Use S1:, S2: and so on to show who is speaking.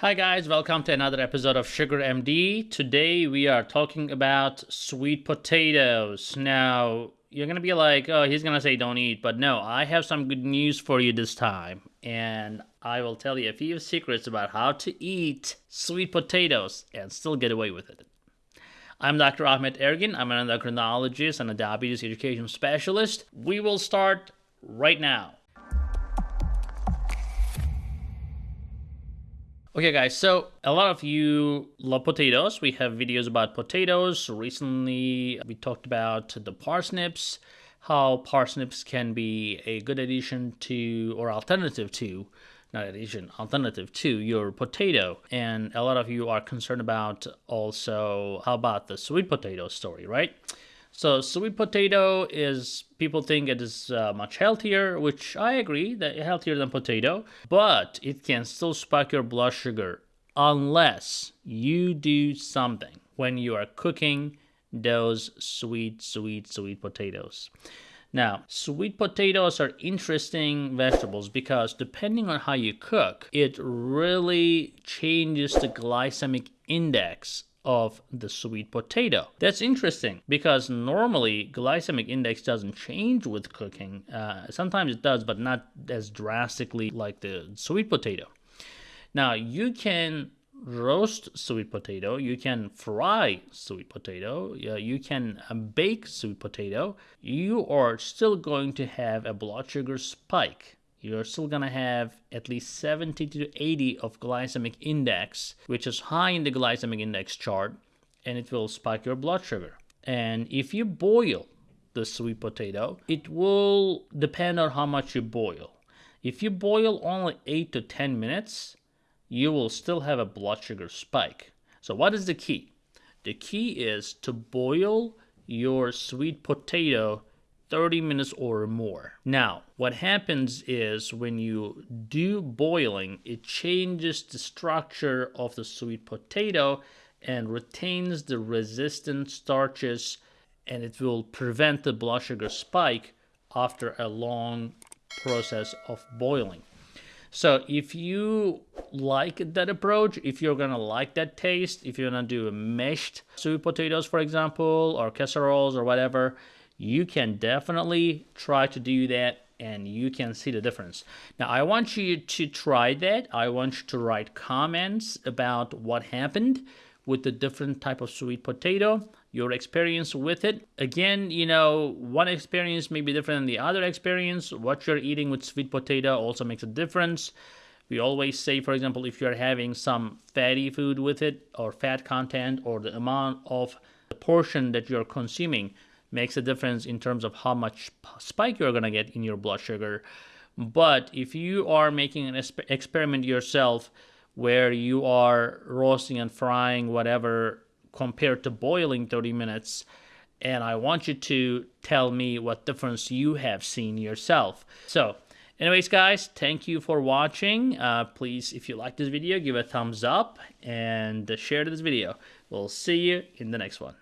S1: Hi guys, welcome to another episode of Sugar MD. Today we are talking about sweet potatoes. Now, you're gonna be like, oh, he's gonna say don't eat, but no, I have some good news for you this time. And I will tell you a few secrets about how to eat sweet potatoes and still get away with it. I'm Dr. Ahmed Ergin. I'm an endocrinologist and a diabetes education specialist. We will start right now. Okay guys, so a lot of you love potatoes. We have videos about potatoes. Recently we talked about the parsnips, how parsnips can be a good addition to or alternative to not addition, alternative to your potato. And a lot of you are concerned about also how about the sweet potato story, right? So sweet potato is people think it is uh, much healthier, which I agree that healthier than potato, but it can still spike your blood sugar unless you do something when you are cooking those sweet, sweet, sweet potatoes. Now, sweet potatoes are interesting vegetables because depending on how you cook, it really changes the glycemic index of the sweet potato. That's interesting because normally glycemic index doesn't change with cooking. Uh, sometimes it does, but not as drastically like the sweet potato. Now you can roast sweet potato, you can fry sweet potato, you can uh, bake sweet potato. You are still going to have a blood sugar spike you're still gonna have at least 70 to 80 of glycemic index, which is high in the glycemic index chart, and it will spike your blood sugar. And if you boil the sweet potato, it will depend on how much you boil. If you boil only 8 to 10 minutes, you will still have a blood sugar spike. So what is the key? The key is to boil your sweet potato 30 minutes or more. Now, what happens is when you do boiling, it changes the structure of the sweet potato and retains the resistant starches and it will prevent the blood sugar spike after a long process of boiling. So if you like that approach, if you're gonna like that taste, if you're gonna do mashed sweet potatoes, for example, or casseroles or whatever, you can definitely try to do that and you can see the difference. Now, I want you to try that. I want you to write comments about what happened with the different type of sweet potato, your experience with it. Again, you know, one experience may be different than the other experience. What you're eating with sweet potato also makes a difference. We always say, for example, if you're having some fatty food with it or fat content or the amount of the portion that you're consuming, makes a difference in terms of how much spike you're going to get in your blood sugar. But if you are making an experiment yourself where you are roasting and frying whatever compared to boiling 30 minutes, and I want you to tell me what difference you have seen yourself. So, anyways, guys, thank you for watching. Uh, please, if you like this video, give a thumbs up and share this video. We'll see you in the next one.